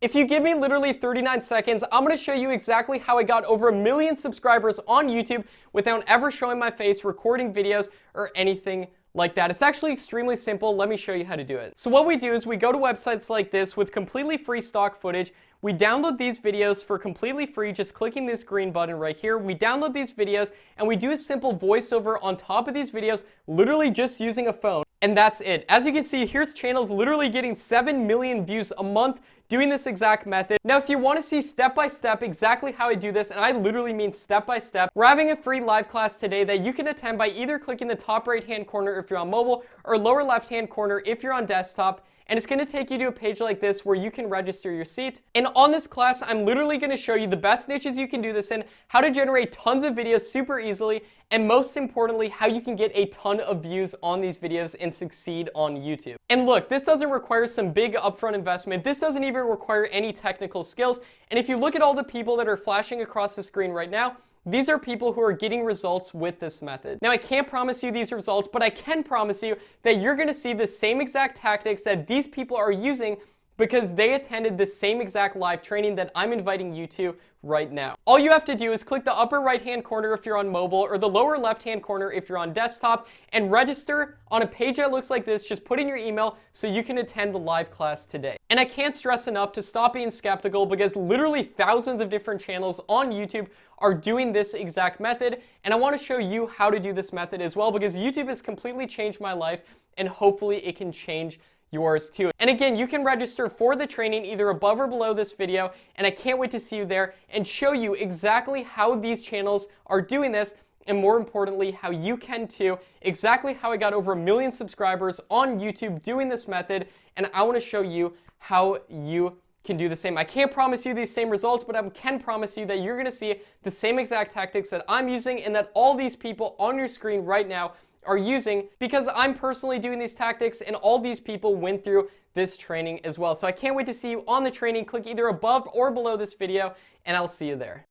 If you give me literally 39 seconds, I'm to show you exactly how I got over a million subscribers on YouTube without ever showing my face, recording videos, or anything like that. It's actually extremely simple. Let me show you how to do it. So what we do is we go to websites like this with completely free stock footage. We download these videos for completely free, just clicking this green button right here. We download these videos and we do a simple voiceover on top of these videos, literally just using a phone. And that's it. As you can see, here's channels literally getting 7 million views a month doing this exact method. Now, if you want to see step by step exactly how I do this, and I literally mean step by step, we're having a free live class today that you can attend by either clicking the top right hand corner if you're on mobile or lower left hand corner if you're on desktop and it's going to take you to a page like this where you can register your seat. And on this class, I'm literally going to show you the best niches you can do this in, how to generate tons of videos super easily, and most importantly, how you can get a ton of views on these videos and succeed on YouTube. And look, this doesn't require some big upfront investment. This doesn't even require any technical skills. And if you look at all the people that are flashing across the screen right now, these are people who are getting results with this method. Now, I can't promise you these results, but I can promise you that you're going to see the same exact tactics that these people are using because they attended the same exact live training that I'm inviting you to right now. All you have to do is click the upper right hand corner if you're on mobile or the lower left hand corner if you're on desktop and register on a page that looks like this. Just put in your email so you can attend the live class today. And I can't stress enough to stop being skeptical because literally thousands of different channels on YouTube are doing this exact method and I want to show you how to do this method as well because YouTube has completely changed my life and hopefully it can change yours too. And again, you can register for the training either above or below this video, and I can't wait to see you there and show you exactly how these channels are doing this and more importantly, how you can too, exactly how I got over a million subscribers on YouTube doing this method, and I want to show you how you can do the same. I can't promise you these same results, but I can promise you that you're going to see the same exact tactics that I'm using and that all these people on your screen right now are using because I'm personally doing these tactics and all these people went through this training as well. So I can't wait to see you on the training. Click either above or below this video and I'll see you there.